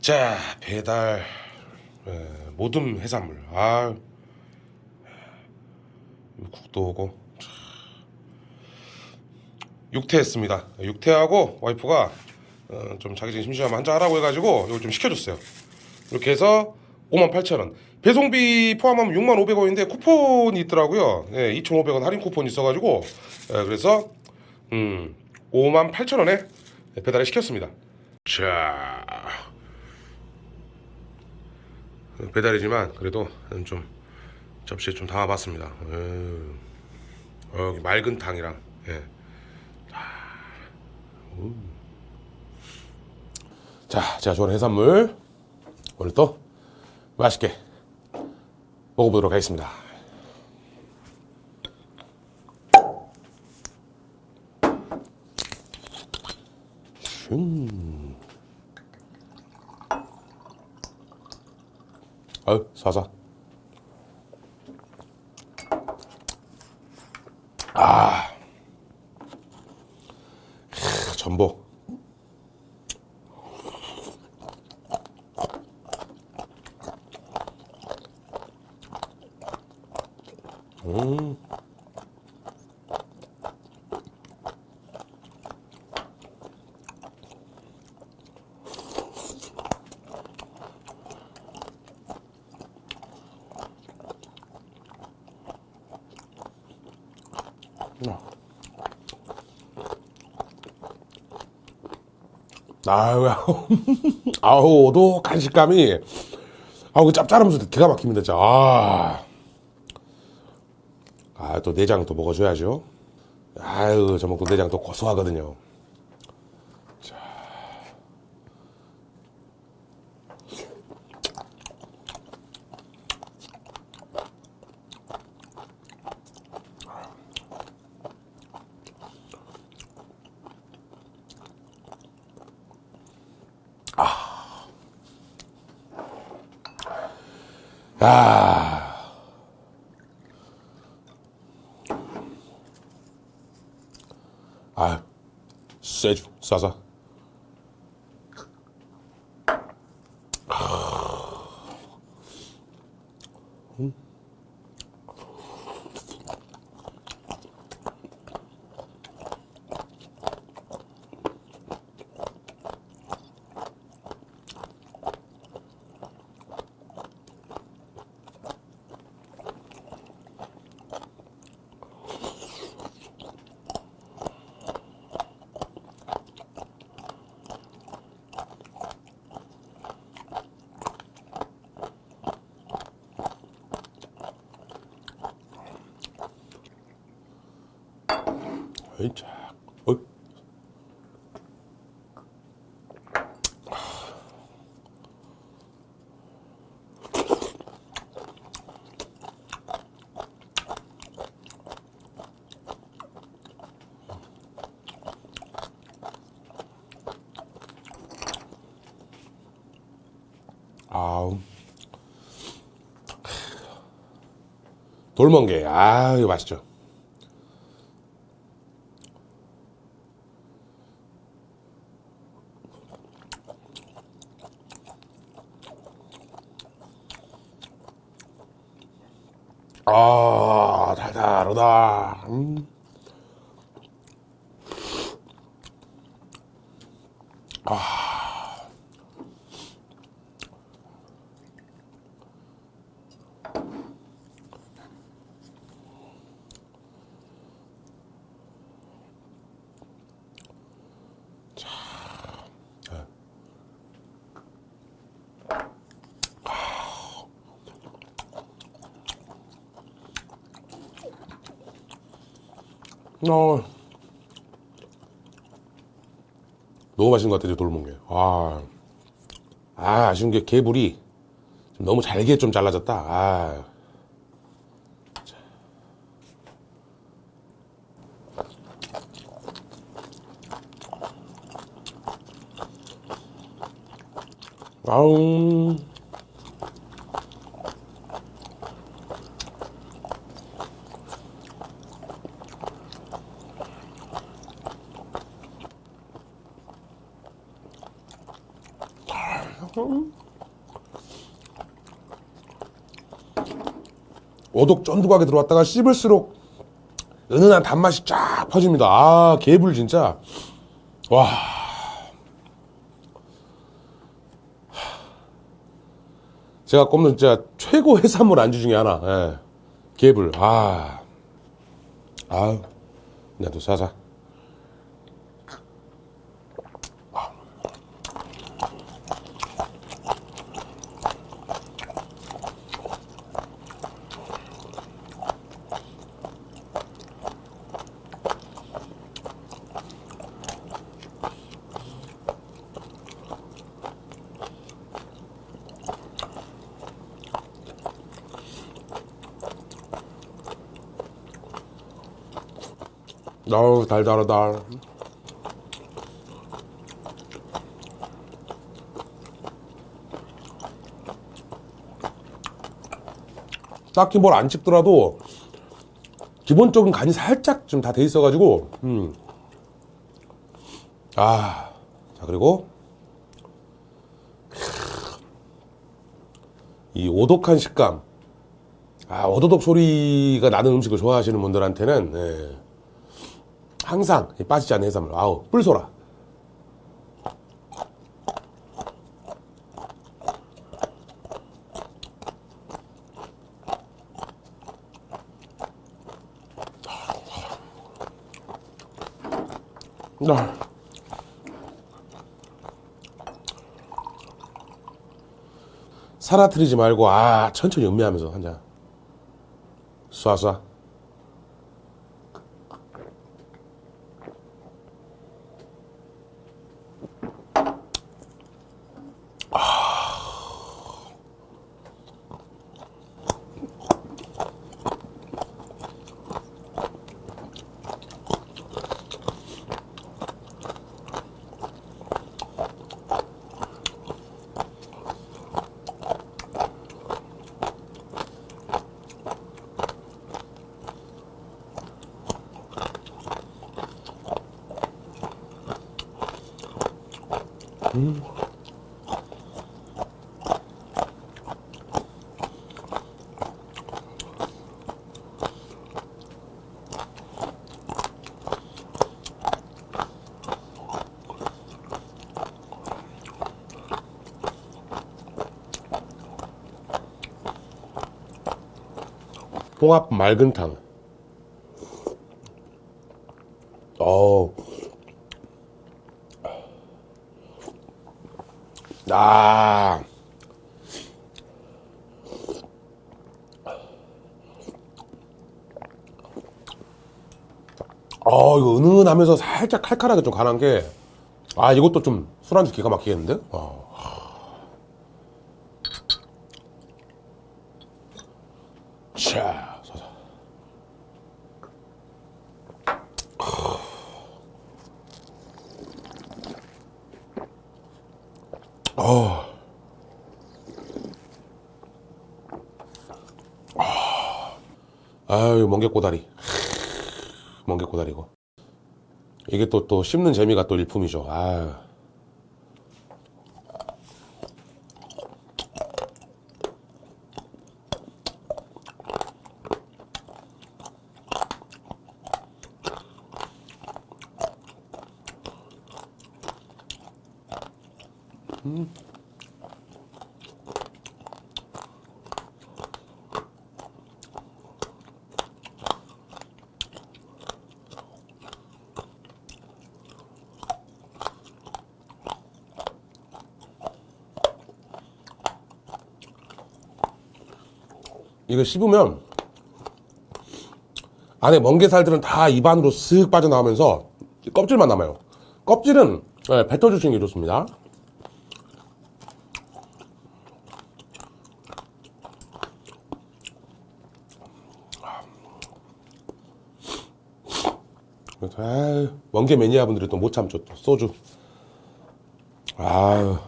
자 배달 에, 모듬 해산물. 아 국도 오고. 참. 육퇴했습니다. 육퇴하고 와이프가 어, 좀 자기 심심하면 한잔 하라고 해가지고 이걸 좀 시켜줬어요. 이렇게 해서 58,000원. 배송비 포함하면 6,500원인데 쿠폰이 있더라고요. 예, 2,500원 할인 쿠폰이 있어가지고 예, 그래서 음, 58,000원에 배달을 시켰습니다 자 배달이지만 그래도 좀 접시에 좀 담아봤습니다. 에휴. 어, 맑은 탕이랑 예. 자, 제가 좋아하는 해산물 오늘 또 맛있게 먹어보도록 하겠습니다. 슝. 아유 사사 아 크, 전복 음 아유, 아우, 오독한 식감이, 아우, 그 짭짤하면서 기가 막힙니다, 진짜. 아, 아, 또 내장 또 먹어줘야죠. 아유, 저 먹고 내장 또 고소하거든요. 아. 아, 세주 싸서. 자, 어. 아우. 돌멍게, 아, 이거 맛있죠. 아, 달달하다. 음. 어. 너무 맛있는 것 같아요, 돌멍게. 아, 아, 아쉬운 게 개불이 좀 너무 잘게 좀 잘라졌다. 아. 자. 아웅. 오독 쫀득하게 들어왔다가 씹을수록 은은한 단맛이 쫙 퍼집니다. 아, 개불 진짜. 와. 제가 꼽는 진짜 최고 해산물 안주 중에 하나. 예. 개불. 아. 아유. 나도 사자. 어우, 달달하다. 딱히 뭘 안 찍더라도 기본적인 간이 살짝 좀 다 돼 있어 가지고 음. 아, 자 그리고 이 오독한 식감 아 오도독 소리가 나는 음식을 좋아하시는 분들한테는 예, 항상 빠지지 않는 해산물. 아우 뿔소라. 아. 사라트리지 말고 아 천천히 음미하면서 한잔. 쏴쏴 홍합 맑은탕. 어. 아. 어, 이거 은은하면서 살짝 칼칼하게 좀 간한 게, 아, 이것도 좀 술안주 기가 막히겠는데? 어. 자, 서서. 어. 아유, 멍게꼬다리. 멍게꼬다리고. 이게 또, 또 씹는 재미가 또 일품이죠. 아유. 이거 씹으면 안에 멍게살들은 다 입안으로 쓱 빠져나오면서 껍질만 남아요. 껍질은 네, 뱉어주시는 게 좋습니다. 아유, 멍게 매니아 분들이 또 못 참죠. 또 소주. 아유.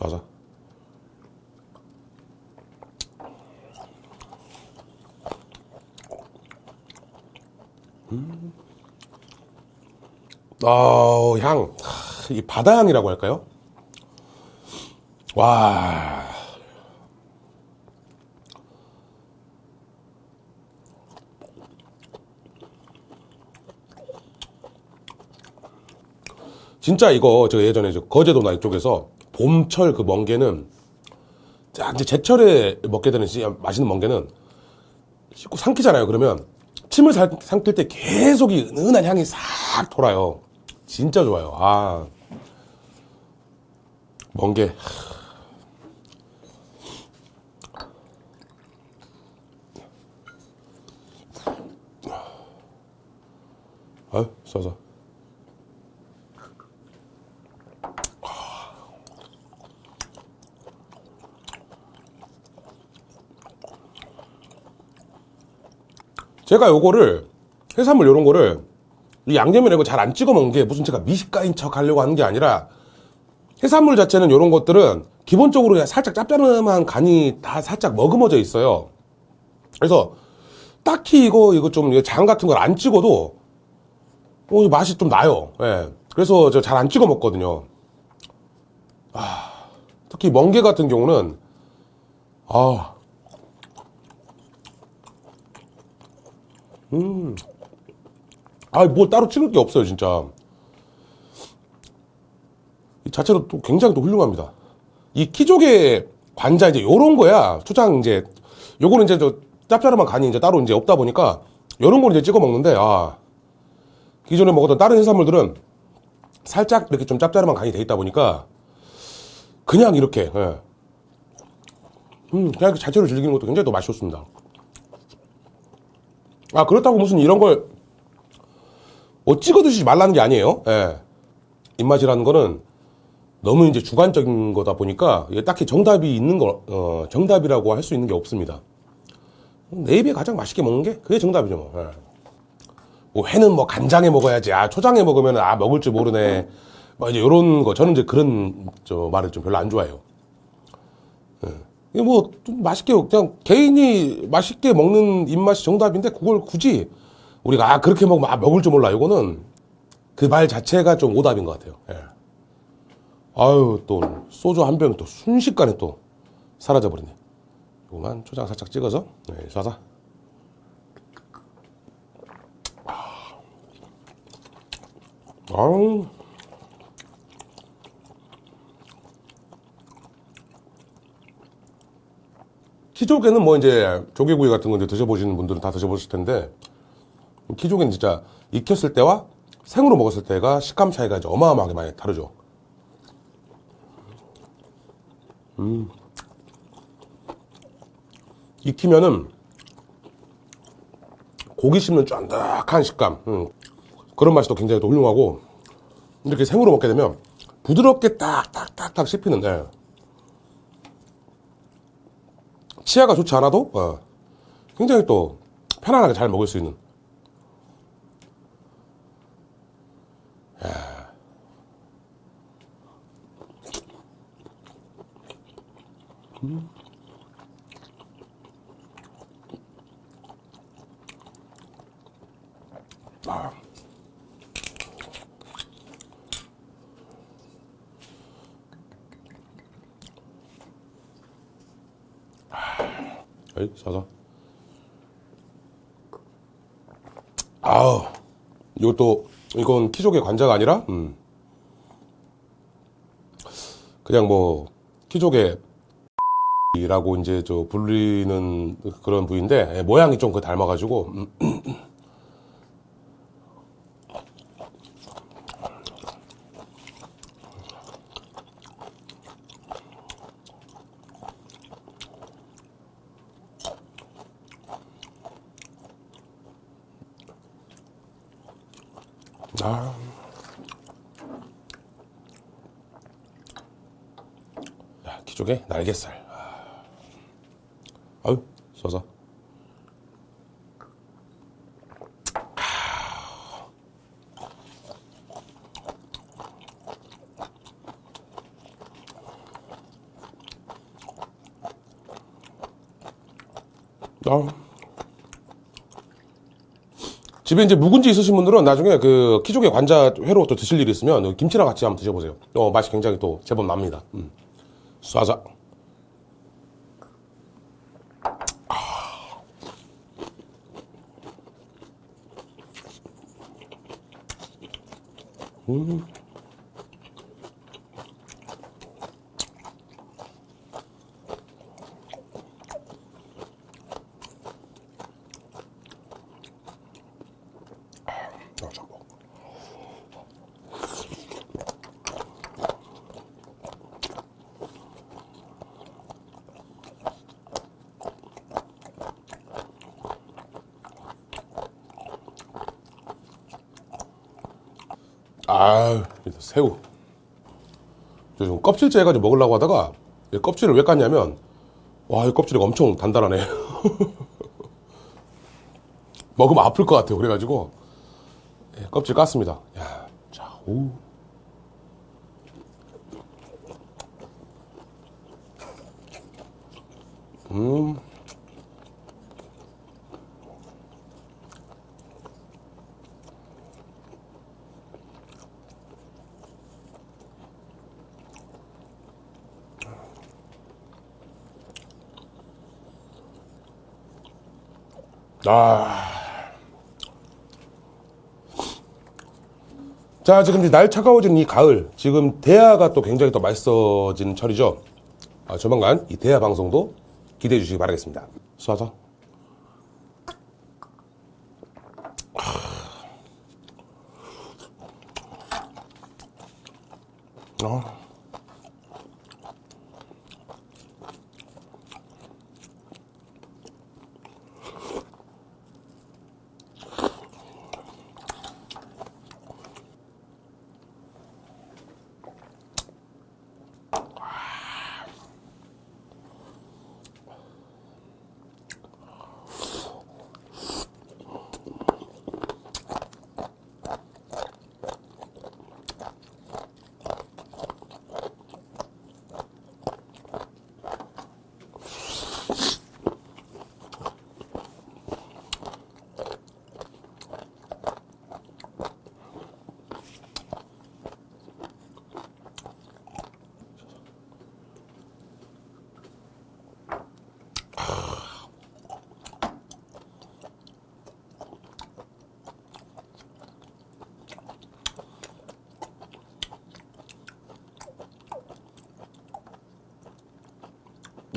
쏴서. 음. 어, 향. 하, 이 바다 향이라고 할까요? 와. 진짜 이거 저 예전에 저 거제도나 이쪽에서 봄철 그 멍게는 자, 이제 제철에 먹게 되는 맛있는 멍게는 씻고 삼키잖아요. 그러면 침을 살- 삼킬 때 계속 이 은은한 향이 싹 돌아요. 진짜 좋아요. 아. 멍게. 아유, 써서. 제가 요거를 해산물 요런 거를 이 양념이나 이거 잘 안 찍어 먹는 게 무슨 제가 미식가인 척 하려고 하는 게 아니라 해산물 자체는 요런 것들은 기본적으로 살짝 짭짤한 간이 다 살짝 머금어져 있어요. 그래서 딱히 이거 이거 좀 장 같은 걸 안 찍어도 어, 맛이 좀 나요. 예. 그래서 저 잘 안 찍어 먹거든요. 아, 특히 멍게 같은 경우는 아, 아, 뭐 따로 찍을 게 없어요, 진짜. 이 자체로 또 굉장히 또 훌륭합니다. 이 키조개 관자 이제 요런 거야. 초장 이제 요거는 이제 저 짭짤한 간이 이제 따로 이제 없다 보니까 요런 걸 이제 찍어 먹는데 아 기존에 먹었던 다른 해산물들은 살짝 이렇게 좀 짭짤한 간이 돼 있다 보니까 그냥 이렇게 예. 음 그냥 그 자체로 즐기는 것도 굉장히 또 맛이 좋습니다. 아 그렇다고 무슨 이런 걸 뭐 찍어 드시지 말라는 게 아니에요. 예. 입맛이라는 거는 너무 이제 주관적인 거다 보니까 딱히 정답이 있는 거, 어, 정답이라고 할 수 있는 게 없습니다. 내 입에 가장 맛있게 먹는 게 그게 정답이죠. 뭐. 예. 뭐 회는 뭐 간장에 먹어야지. 아 초장에 먹으면 아 먹을 줄 모르네. 뭐 이제 이런 거 저는 이제 그런 저 말을 좀 별로 안 좋아해요. 예. 이게 뭐좀 맛있게 그냥 개인이 맛있게 먹는 입맛이 정답인데 그걸 굳이 우리가 아 그렇게 먹으면 아 먹을 줄 몰라. 이거는 그 말 자체가 좀 오답인 것 같아요. 예. 아유 또 소주 한 병이 또 순식간에 또 사라져 버리네. 요거만 초장 살짝 찍어서 네, 쏴서. 아우. 키조개는 뭐 이제 조개구이 같은 거 이제 드셔보시는 분들은 다 드셔보실 텐데 키조개는 진짜 익혔을 때와 생으로 먹었을 때가 식감 차이가 이제 어마어마하게 많이 다르죠. 음. 익히면은 고기 씹는 쫀득한 식감. 음. 그런 맛이 또 굉장히 또 훌륭하고 이렇게 생으로 먹게 되면 부드럽게 딱딱딱딱 씹히는 데 치아가 좋지 않아도 어, 굉장히 또 편안하게 잘 먹을 수 있는 에이, 사사. 아우, 이것도, 이건 키조개 관자가 아니라, 음. 그냥 뭐, 키조개, 라고 이제 저 불리는 그런 부위인데, 예, 모양이 좀 그 닮아가지고, 음. 아. 야, 아. 아유, 써서. 아. 집에 이제 묵은지 있으신 분들은 나중에 그 키조개 관자 회로 또 드실 일이 있으면 김치랑 같이 한번 드셔보세요. 어, 맛이 굉장히 또 제법 납니다. 음. 쏴자. 아, 새우. 저 지금 껍질째 해가지고 먹으려고 하다가 이 껍질을 왜 깠냐면 와, 이 껍질이 엄청 단단하네. 먹으면 아플 것 같아요. 그래가지고 예, 껍질 깠습니다. 야, 자, 오. 음. 아. 자, 지금 날 차가워진 이 가을, 지금 대하가 또 굉장히 또 맛있어진 철이죠. 아, 조만간 이 대하 방송도 기대해 주시기 바라겠습니다. 쏴서. 아.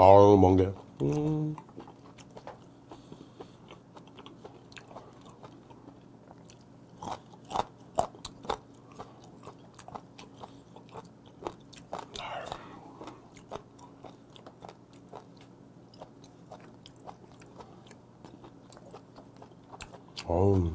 아우, 먼 게. 음. 어우.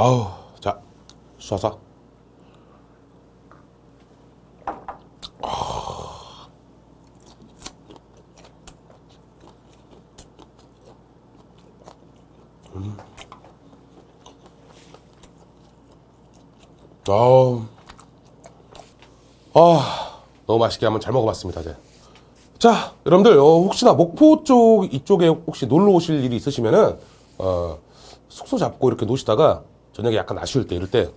아우, 자, 쏴서. 아우, 아, 너무 맛있게 한번 잘 먹어봤습니다, 이제. 자, 여러분들, 어, 혹시나 목포 쪽, 이쪽에 혹시 놀러 오실 일이 있으시면은, 어, 숙소 잡고 이렇게 노시다가 저녁에 약간 아쉬울 때, 이럴 때,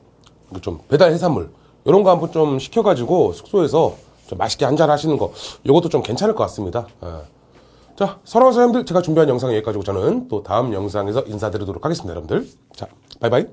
이거 좀 배달 해산물, 이런 거 한번 좀 시켜가지고 숙소에서 좀 맛있게 한잔 하시는 거, 요것도 좀 괜찮을 것 같습니다. 어. 자, 사랑하는 사람들, 제가 준비한 영상 여기까지고 저는 또 다음 영상에서 인사드리도록 하겠습니다, 여러분들. 자, 바이바이.